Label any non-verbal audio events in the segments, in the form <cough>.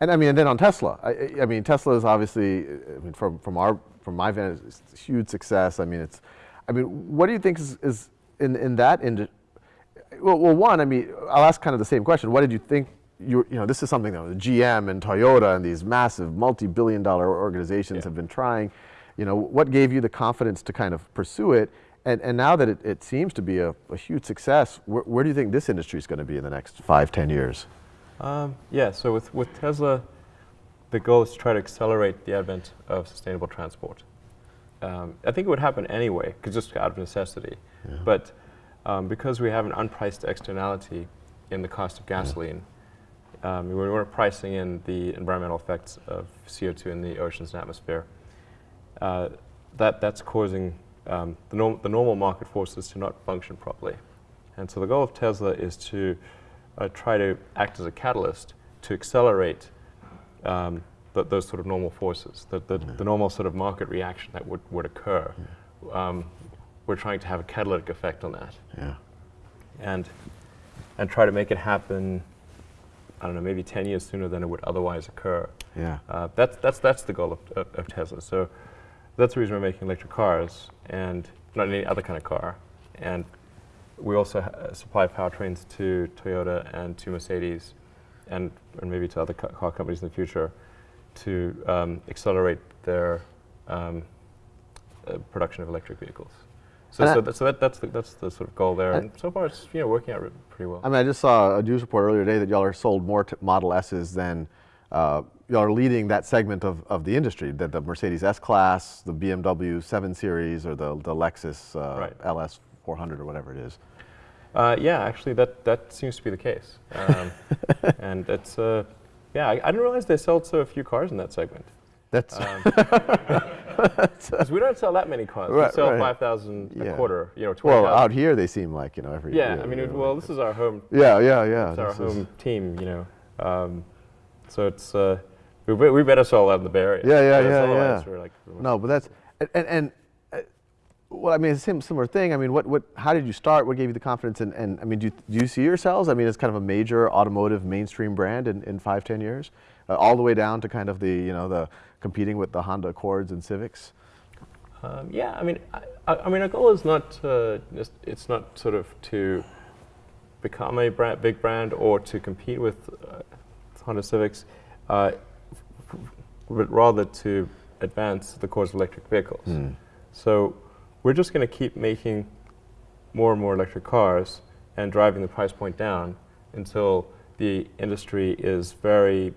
And I mean, and then on Tesla, I, I mean, Tesla is obviously, I mean, from, from our, from my vantage, it's a huge success. I mean, it's, I mean, what do you think is, is in, in that, industry? well, well, one, I mean, I'll ask kind of the same question. What did you think, you, you know, this is something that GM and Toyota and these massive multi-billion dollar organizations yeah. have been trying. You know, what gave you the confidence to kind of pursue it? And, and now that it, it seems to be a, a huge success, where, where, do you think this industry is going to be in the next five, ten years? Um, yeah, so with, with Tesla, the goal is to try to accelerate the advent of sustainable transport. Um, I think it would happen anyway, cause just out of necessity. Yeah. But um, because we have an unpriced externality in the cost of gasoline, yeah. um, we weren't pricing in the environmental effects of CO2 in the oceans and atmosphere. Uh, that, that's causing um, the, norm the normal market forces to not function properly. And so the goal of Tesla is to uh, try to act as a catalyst to accelerate um, th those sort of normal forces, the, the, yeah. the, normal sort of market reaction that would, would occur. Yeah. Um, we're trying to have a catalytic effect on that. Yeah. And, and try to make it happen, I don't know, maybe 10 years sooner than it would otherwise occur. Yeah. Uh, that's, that's, that's the goal of, of, of Tesla. So that's the reason we're making electric cars and not any other kind of car. And we also supply powertrains to Toyota and to Mercedes and, and maybe to other car companies in the future to um, accelerate their um, uh, production of electric vehicles. So, so, that, so that, that's, the, that's the sort of goal there. And so far, it's you know, working out pretty well. I mean, I just saw a news report earlier today that y'all are sold more to Model S's than uh, y'all are leading that segment of, of the industry, that the Mercedes S-Class, the BMW 7 Series, or the, the Lexus uh, right. LS 400 or whatever it is. Uh, yeah, actually, that, that seems to be the case. Um, <laughs> and it's, uh, yeah, I, I, didn't realize they sold so few cars in that segment. That's um, <laughs> because we don't sell that many cars. Right, we sell right. five thousand yeah. a quarter. You know, well, out here they seem like you know every. Yeah, I mean, it, well, this is our home. Yeah, yeah, yeah. It's our home team. You know, um, so it's uh, we, we better sell that in the Bay Area. Yeah, yeah, yeah, yeah. Like, no, but that's and and well, I mean, it's a similar thing. I mean, what, what, how did you start? What gave you the confidence? And, and I mean, do you, do you see yourselves? I mean, as kind of a major automotive mainstream brand in, in five, ten years, uh, all the way down to kind of the, you know, the competing with the Honda Accords and Civics. Um, yeah, I mean, I, I, mean, our goal is not uh, it's not sort of to become a brand, big brand or to compete with uh, Honda Civics, uh, but rather to advance the cause of electric vehicles. Mm. So we're just going to keep making more and more electric cars and driving the price point down until the industry is very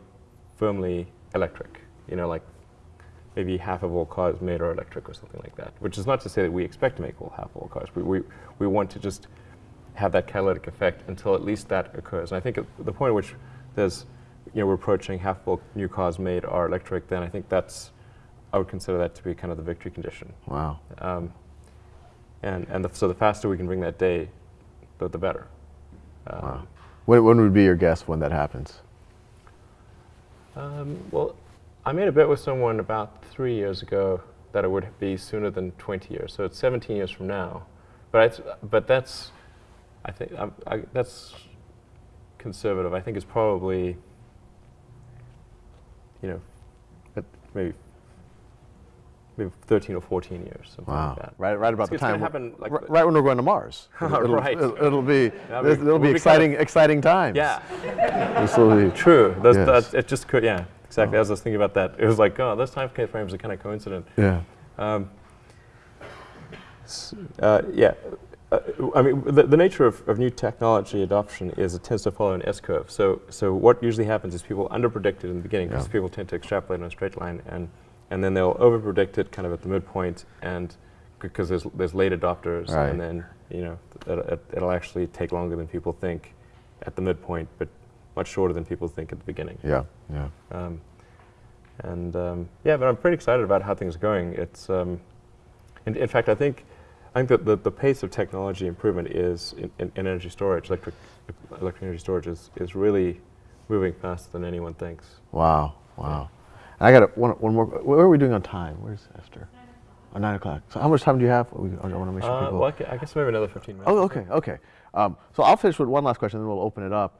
firmly electric. You know, like maybe half of all cars made are electric or something like that. Which is not to say that we expect to make all half of all cars. We, we, we want to just have that catalytic effect until at least that occurs. And I think at the point at which there's, you know, we're approaching half of all new cars made are electric, then I think that's, I would consider that to be kind of the victory condition. Wow. Um, and, and the, so the faster we can bring that day, the, the better. Um, wow. When, when would be your guess when that happens? Um, well, I made a bet with someone about three years ago that it would be sooner than 20 years. So it's 17 years from now. But, but that's, I think, I, I, that's conservative. I think it's probably, you know, maybe maybe 13 or 14 years, something wow. like that. Right, right about it's the time. Happen like right when we're going to Mars. it'll, <laughs> right. It'll, it'll be, it'll, it'll be, <laughs> be exciting, kind of, exciting times. Yeah. <laughs> this will be true. That's, yes. that's, it just could, yeah, exactly. Oh. As I was thinking about that, it was like, oh, those time frames are kind of coincident. Yeah. Um, uh, yeah. Uh, I mean, the, the nature of, of, new technology adoption is it tends to follow an S-curve. So, so what usually happens is people underpredict it in the beginning because yeah. people tend to extrapolate on a straight line and and then they'll overpredict it kind of at the midpoint and because there's, there's late adopters right. and then you know it, it'll actually take longer than people think at the midpoint but much shorter than people think at the beginning. Yeah, yeah. Um, and um, yeah, but I'm pretty excited about how things are going. It's, um, in, in, fact, I think, I think that the, the pace of technology improvement is in, in, in energy storage, electric, electric energy storage is, is really moving faster than anyone thinks. Wow, wow. I got one, one more. What are we doing on time? Where's Esther? Oh, nine o'clock. So how much time do you have? I want to make sure uh, people. Well, I guess maybe another 15 minutes. Oh, okay, okay. Um, so I'll finish with one last question, then we'll open it up.